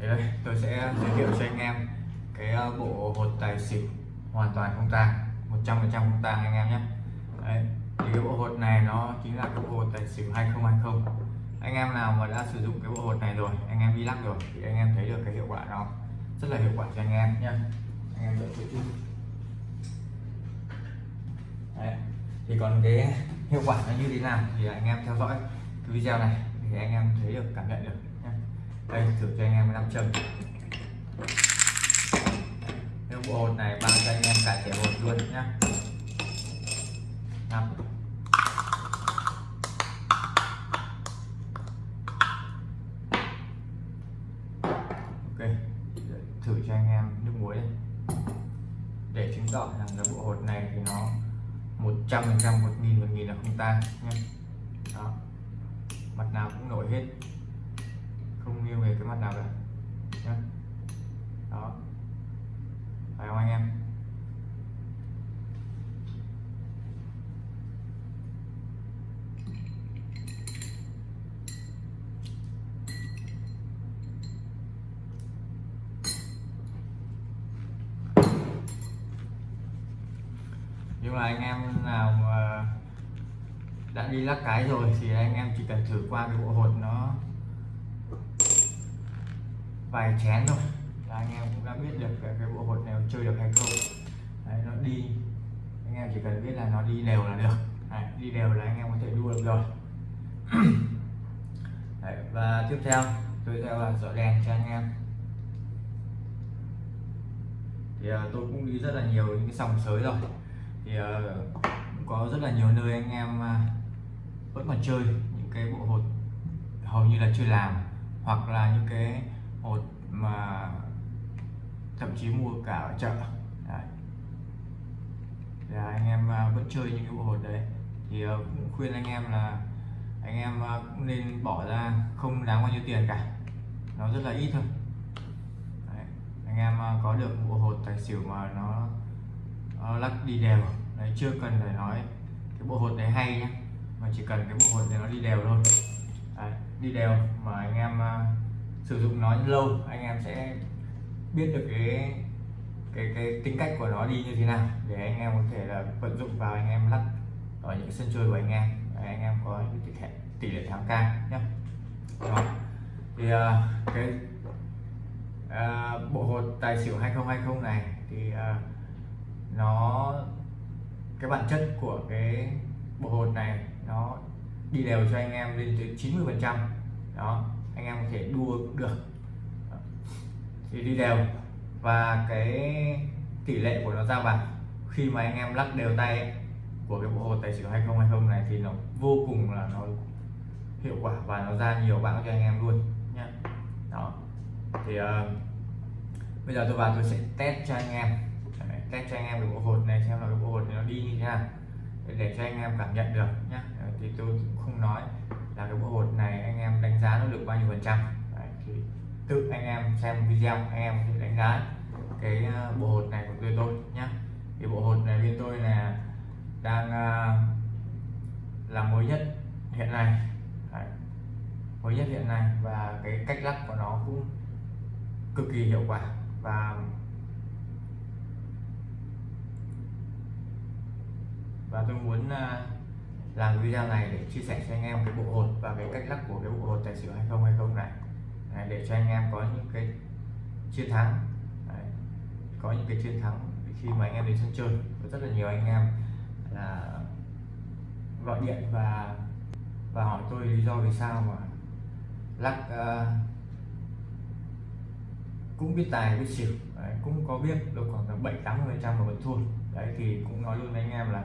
thì đây, tôi sẽ giới thiệu cho anh em cái ờ, bộ hột tài xỉu hoàn toàn không tang 100% không tang anh em nhé Đấy. thì cái bộ hột này nó chính là cái bộ hột tài xỉu 2020 anh em nào mà đã sử dụng cái bộ hột này rồi, anh em đi lắc rồi, thì anh em thấy được cái hiệu quả nó rất là hiệu quả cho anh em nhé anh em đợi chút Đấy. thì còn cái hiệu quả nó như thế nào thì anh em theo dõi cái video này thì anh em thấy được, cảm nhận được đây, thử cho anh em năm châm. Cái bộ hột này bao cho anh em cả trẻ hột luôn nhé năm. Ok, thử cho anh em nước muối đây để chứng tỏ rằng là bộ hột này thì nó một trăm phần trăm, một nghìn một nghìn là không tan nhé đó. Mặt nào cũng nổi hết không nghiêng về cái mặt nào cả dạ. đó. Phải không anh em? Nhưng mà anh em nào mà đã đi lắc cái rồi thì anh em chỉ cần thử qua cái bộ hột nó vài chén thôi. Là anh em cũng đã biết được cái, cái bộ hột này chơi được hay không. Đấy, nó đi. Anh em chỉ cần biết là nó đi đều là được. Đấy, đi đều là anh em có thể đua được rồi. Đấy, và tiếp theo tôi theo là dọi đèn cho anh em. Thì uh, tôi cũng đi rất là nhiều những cái sòng sới rồi. Thì uh, cũng có rất là nhiều nơi anh em uh, vẫn còn chơi những cái bộ hột hầu như là chưa làm. Hoặc là những cái hột mà thậm chí mua cả ở chợ. Đấy. Là anh em à, vẫn chơi những cái bộ hột đấy. Thì à, cũng khuyên anh em là anh em à, cũng nên bỏ ra không đáng bao nhiêu tiền cả. Nó rất là ít thôi. Đấy. anh em có được bộ hột tài xỉu mà nó, nó lắc đi đều. Đấy chưa cần phải nói cái bộ hột đấy hay nhé mà chỉ cần cái bộ hột này nó đi đều thôi. Đấy, đi đều mà anh em uh, sử dụng nó lâu anh em sẽ biết được cái cái cái tính cách của nó đi như thế nào để anh em có thể là vận dụng vào anh em lắc ở những sân chơi của anh em. Để anh em có những tỷ lệ tỷ lệ thắng cao nhé đó. Thì uh, cái uh, bộ hột tài xỉu 2020 này thì uh, nó cái bản chất của cái bộ hột này nó đi đều cho anh em lên tới 90 phần trăm. Đó anh em có thể đua được. Thì đi đều. Và cái tỷ lệ của nó ra bạc khi mà anh em lắc đều tay của cái bộ hồ tài xỉu 2020 này thì nó vô cùng là nó hiệu quả và nó ra nhiều bạn cho anh em luôn nhé đó. Thì uh, bây giờ tôi vào tôi sẽ test cho anh em. Đấy, test cho anh em cái bộ hột này xem là cái bộ hột này nó đi như thế nào. Để, cho anh em cảm nhận được nhé thì tôi cũng không nói là cái bộ hột này anh em đánh giá nó được bao nhiêu phần trăm? Đấy, thì tự anh em xem video anh em thì đánh giá cái ờ, bộ hột này của tôi tôi nhé thì bộ hột này bên tôi là đang uh, là mới nhất hiện nay. Đấy, mới nhất hiện nay và cái cách lắc của nó cũng cực kỳ hiệu quả và và tôi muốn uh, làm video này để chia sẻ cho anh em cái bộ hột và cái cách lắc của cái bộ hột tài xỉu 2020 này. Đấy, để cho anh em có những cái chiến thắng. Đấy, có những cái chiến thắng khi mà anh em đến sân chơi. Có rất là nhiều anh em là gọi điện và và hỏi tôi lý do vì sao mà lắc uh, cũng biết tài biết xỉu. Đấy, cũng có biết đâu khoảng tầm bảy tám phần trăm mà vẫn thua. Đấy thì cũng nói luôn với anh em là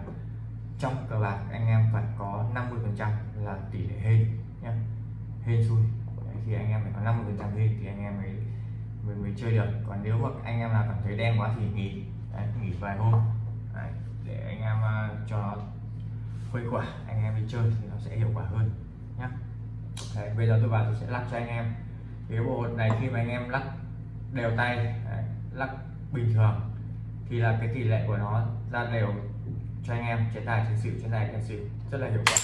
trong cờ bạc anh em phải có 50 phần trăm là tỷ lệ hên nhé hên xui. Thì anh em phải có 50 phần trăm hên thì anh em mới, mới mới chơi được. Còn nếu mà anh em là cảm thấy đen quá thì nghỉ. Đấy, nghỉ vài hôm. Đấy, để anh em uh, cho nó khuây quả anh em đi chơi thì nó sẽ hiệu quả hơn nhé đấy, bây giờ tôi vào tôi sẽ lắc cho anh em. Cái bộ này khi mà anh em lắc đều tay đấy, lắc bình thường thì là cái tỷ lệ của nó ra đều cho anh em chế tài chiến xỉu chế tài chiến xỉu rất là hiệu quả.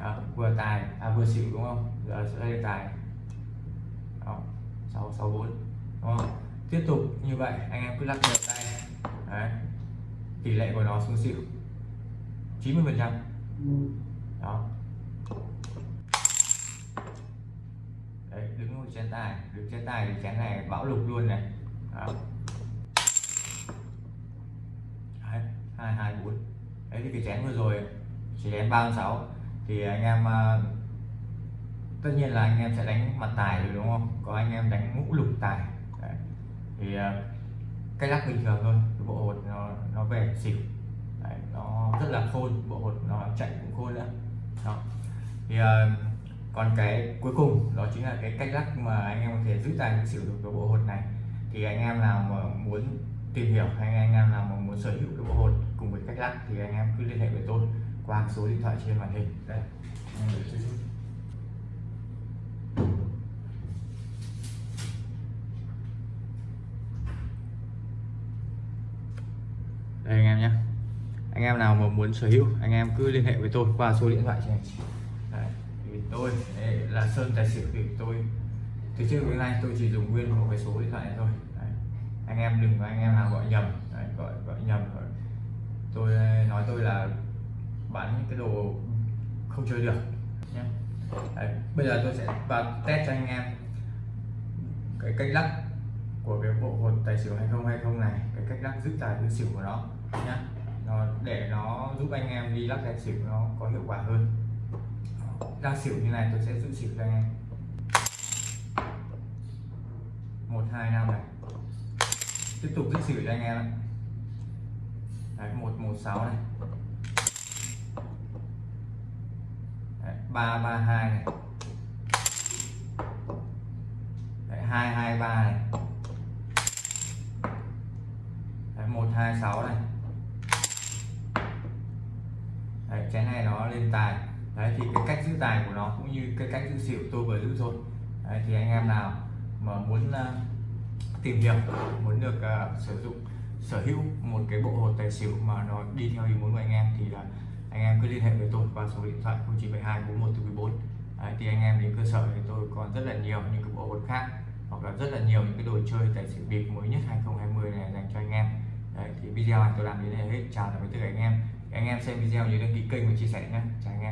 Đó, vừa tài à vừa xỉu đúng không? Giờ sẽ lên tài. Đó. 664 đúng không? Tiếp tục như vậy anh em cứ lắc đều tay đấy. Tỷ lệ của nó xuống xỉu 90 phần trăm. Đó. Đấy đứng ngồi chén tài đứng chén tài thì chén này bão lục luôn này. Đó. Đấy, hai hai bốn đấy thì cái chén vừa rồi chỉ đánh ba sáu thì anh em à, tất nhiên là anh em sẽ đánh mặt tài rồi đúng không? Có anh em đánh ngũ lục tài. Đấy. thì cái cách lắc bình thường thôi cái bộ hột nó nó về xỉu. Đấy, nó rất là khôn bộ hột nó chạy cũng khôn nữa. Đó. Thì à, còn cái cuối cùng đó chính là cái cách lắc mà anh em có thể giữ tài xỉu được cái bộ hột này. Thì anh em nào mà muốn tìm hiểu hay anh em nào mà muốn sở hữu cái bộ hột cùng với cách lắc thì anh em cứ liên hệ với tôi qua số điện thoại trên màn hình. Đây đây anh em nhé. Anh em nào mà muốn sở hữu, anh em cứ liên hệ với tôi qua số điện thoại trên. Này tôi, đây là sơn tài xỉu thì tôi. Từ trước đến nay tôi chỉ dùng nguyên một cái số điện thoại này thôi anh em đừng anh em nào gọi nhầm. Đấy, gọi gọi nhầm rồi tôi ờ, nói tôi là bán những cái đồ không chơi được nhé đấy. bây giờ tôi sẽ vào test cho anh em cái cách lắc của cái bộ hột tài xỉu 2020 này cái cách lắc giữ tài giữ xỉu của nó nhé nó để nó giúp anh em đi lắc tài xỉu nó có hiệu quả hơn. Đang xỉu như này tôi sẽ giữ xỉu cho anh em một hai năm này tiếp tục giữ xỉu cho anh em đấy một một sáu này. Ba ba hai này. Hai hai ba này. Một hai sáu này. Đấy, chén này nó lên tài. Đấy thì cái cách giữ tài của nó cũng như cái cách giữ xỉu tôi vừa giữ thôi đấy, thì anh em nào mà muốn uh, tìm hiểu muốn được uh, sử dụng sở hữu một cái bộ hột tài xỉu mà nó đi theo ý muốn của anh em thì là anh em cứ liên hệ với tôi qua số điện thoại 0972 41 Đấy, thì anh em đến cơ sở thì tôi còn rất là nhiều những cái bộ hột khác hoặc là rất là nhiều những cái đồ chơi tài xỉu bịp mới nhất 2020 này dành cho anh em. Đấy, thì video này tôi làm đến đây hết. Chào tạm biệt tất cả anh em. Anh em xem video nhớ đăng ký kênh và chia sẻ nhé. Chào anh em.